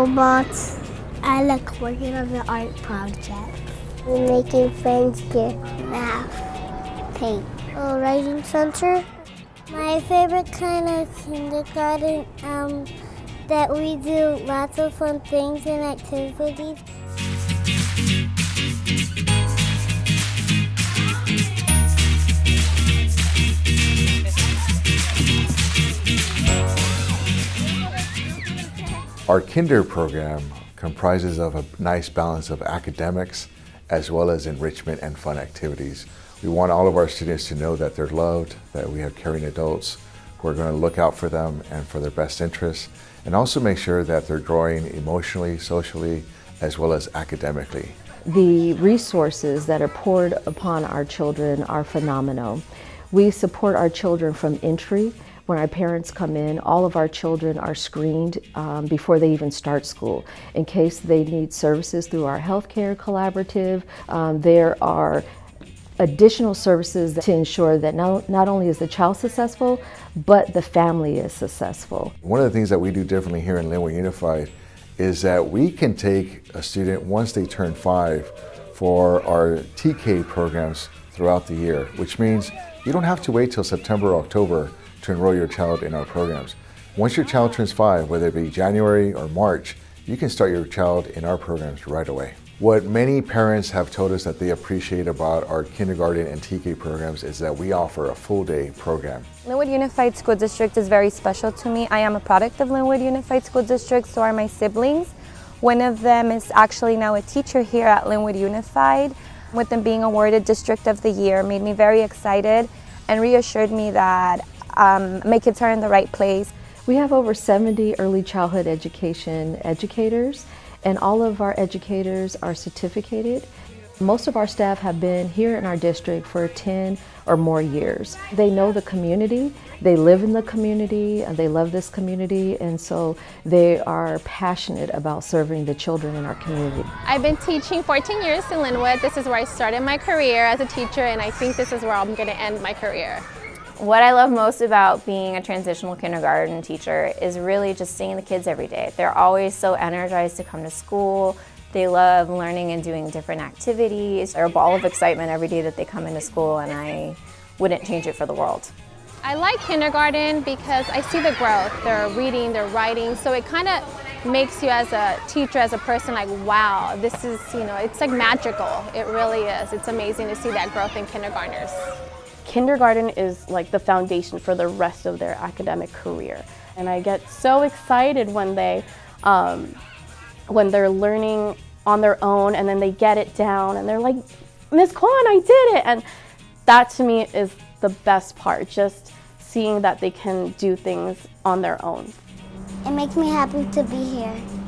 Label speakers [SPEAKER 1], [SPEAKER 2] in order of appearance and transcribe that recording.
[SPEAKER 1] robots. I like working on the art project. We're Making friends get math, paint. Oh, writing center. My favorite kind of kindergarten um, that we do lots of fun things and activities.
[SPEAKER 2] Our kinder program comprises of a nice balance of academics as well as enrichment and fun activities. We want all of our students to know that they're loved, that we have caring adults who are going to look out for them and for their best interests, and also make sure that they're growing emotionally, socially, as well as academically.
[SPEAKER 3] The resources that are poured upon our children are phenomenal. We support our children from entry when our parents come in, all of our children are screened um, before they even start school. In case they need services through our healthcare collaborative, um, there are additional services to ensure that not, not only is the child successful, but the family is successful.
[SPEAKER 2] One of the things that we do differently here in Lynwood Unified is that we can take a student once they turn five for our TK programs throughout the year, which means you don't have to wait till September or October to enroll your child in our programs. Once your child turns five, whether it be January or March, you can start your child in our programs right away. What many parents have told us that they appreciate about our kindergarten and TK programs is that we offer a full day program.
[SPEAKER 4] Lynwood Unified School District is very special to me. I am a product of Lynwood Unified School District, so are my siblings. One of them is actually now a teacher here at Lynwood Unified. With them being awarded District of the Year made me very excited and reassured me that um, my kids are in the right place.
[SPEAKER 3] We have over 70 early childhood education educators and all of our educators are certificated. Most of our staff have been here in our district for 10 or more years. They know the community, they live in the community, and they love this community, and so they are passionate about serving the children in our community.
[SPEAKER 5] I've been teaching 14 years in Lynwood. This is where I started my career as a teacher, and I think this is where I'm going to end my career.
[SPEAKER 6] What I love most about being a transitional kindergarten teacher is really just seeing the kids every day. They're always so energized to come to school. They love learning and doing different activities. They're a ball of excitement every day that they come into school and I wouldn't change it for the world.
[SPEAKER 5] I like kindergarten because I see the growth. They're reading, they're writing, so it kind of makes you as a teacher, as a person, like, wow, this is, you know, it's like magical. It really is. It's amazing to see that growth in kindergartners
[SPEAKER 7] kindergarten is like the foundation for the rest of their academic career. And I get so excited when they, um, when they're learning on their own and then they get it down and they're like, Miss Kwan, I did it. And that to me is the best part, just seeing that they can do things on their own.
[SPEAKER 1] It makes me happy to be here.